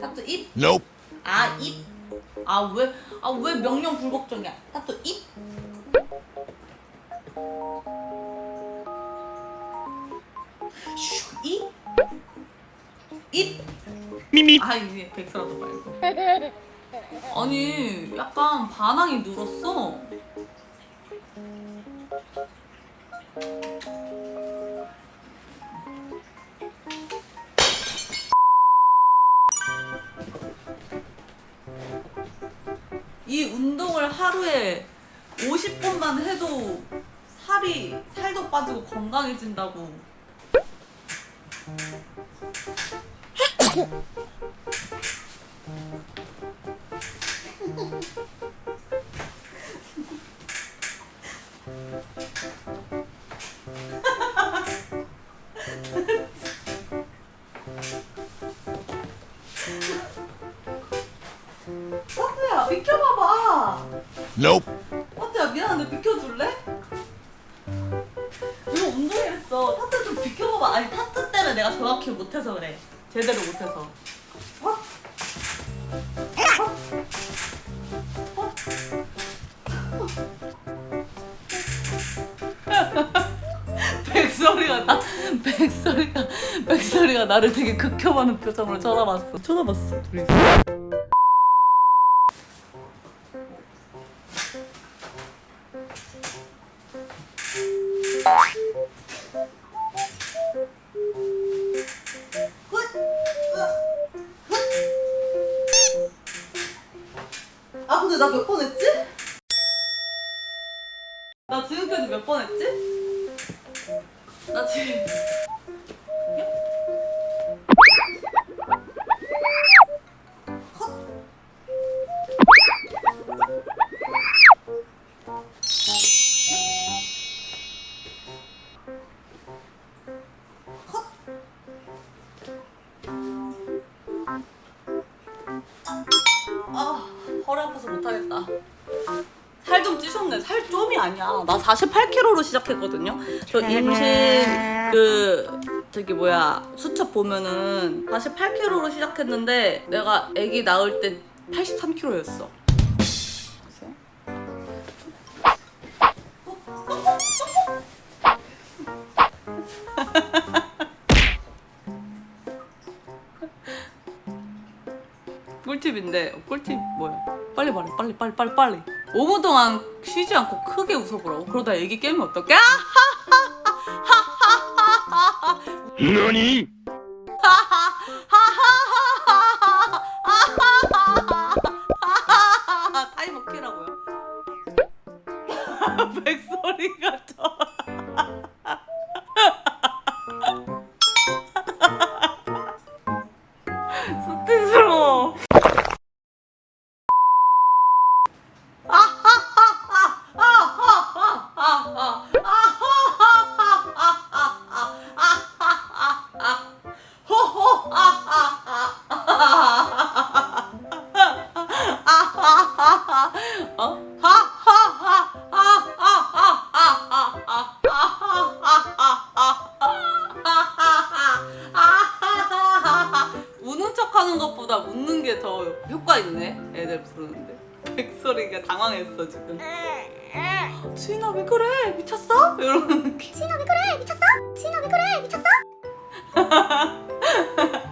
타투 입? Nope. 아 입? 아 왜? 아 왜 명령 불복종이야? 타투 입? 슈 입? 입? 미미. 아 이게 백설아도 말고 아니 약간 반항이 늘었어 이 운동을 하루에 50분만 해도 살이 살도 빠지고 건강해진다고 Nope. 타투야 미안한데 비켜줄래? 이거 운동했어. 타투 좀 비켜봐봐. 아니 타투 때문에 내가 정확히 못해서 그래. 제대로 못해서. 어? 백설이가 나를 되게 극혐하는 표정으로 쳐다봤어. 쳐다봤어 둘이 아 근데 나 몇 번 했지? 나 지금까지 몇 번 했지? 나 지금. 아 허리 아파서 못하겠다. 살 좀 찌셨네. 살 좀이 아니야. 나 48kg로 시작했거든요. 저 임신 그 저기 뭐야 수첩 보면은 48kg로 시작했는데 내가 아기 낳을 때 83kg였어. 꿀팁인데 꿀팁 뭐야? 빨리 말해 빨리 빨리 빨리 빨리 5분 동안 쉬지 않고 크게 웃어보라고 그러다 애기 깨면 어떡해? 너니? 타이머 키라고요 백소리가 저 수치스러워 게 더 효과 있네? 애들 부르는데. 백소리가 당황했어 지금. 지인아 왜 그래? 미쳤어? 느낌 지인아 왜 그래? 미쳤어? 지인아 왜 그래? 미쳤어?